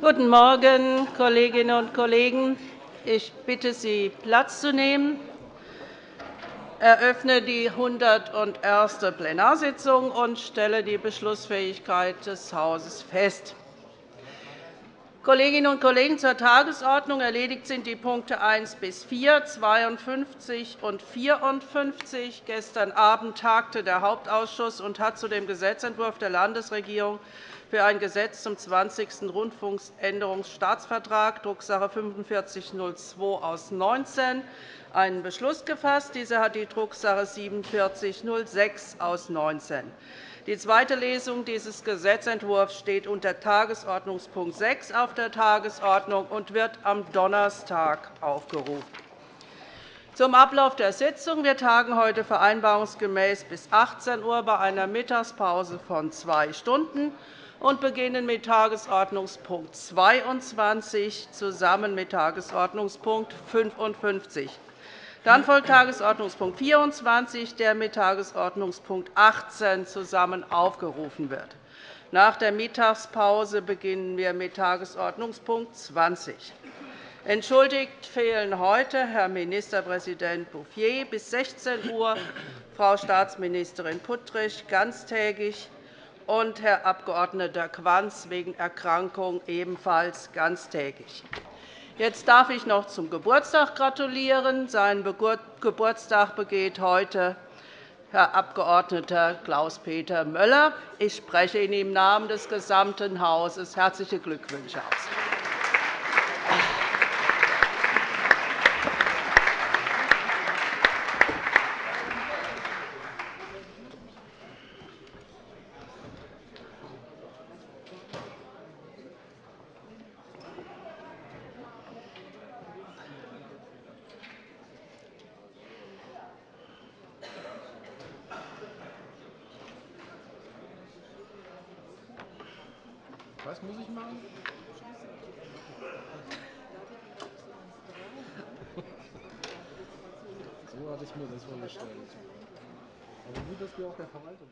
Guten Morgen, Kolleginnen und Kollegen! Ich bitte Sie, Platz zu nehmen. Ich eröffne die 101. Plenarsitzung und stelle die Beschlussfähigkeit des Hauses fest. Kolleginnen und Kollegen, zur Tagesordnung erledigt sind die Punkte 1 bis 4, 52 und 54. Gestern Abend tagte der Hauptausschuss und hat zu dem Gesetzentwurf der Landesregierung für ein Gesetz zum 20. Rundfunkänderungsstaatsvertrag, Drucksache 4502 aus 19, einen Beschluss gefasst. Dieser hat die Drucksache 4706 aus 19. Die zweite Lesung dieses Gesetzentwurfs steht unter Tagesordnungspunkt 6 auf der Tagesordnung und wird am Donnerstag aufgerufen. Zum Ablauf der Sitzung. Wir tagen heute vereinbarungsgemäß bis 18 Uhr bei einer Mittagspause von zwei Stunden und beginnen mit Tagesordnungspunkt 22 zusammen mit Tagesordnungspunkt 55. Dann folgt Tagesordnungspunkt 24, der mit Tagesordnungspunkt 18 zusammen aufgerufen wird. Nach der Mittagspause beginnen wir mit Tagesordnungspunkt 20. Entschuldigt fehlen heute Herr Ministerpräsident Bouffier bis 16 Uhr, Frau Staatsministerin Puttrich ganztägig und Herr Abg. Quanz wegen Erkrankung ebenfalls ganztägig. Jetzt darf ich noch zum Geburtstag gratulieren. Seinen Geburtstag begeht heute Herr Abg. Klaus-Peter Möller. Ich spreche Ihnen im Namen des gesamten Hauses herzliche Glückwünsche aus. Was muss ich machen? So hatte ich mir das vorgestellt. Aber gut, dass wir auch der Verwaltung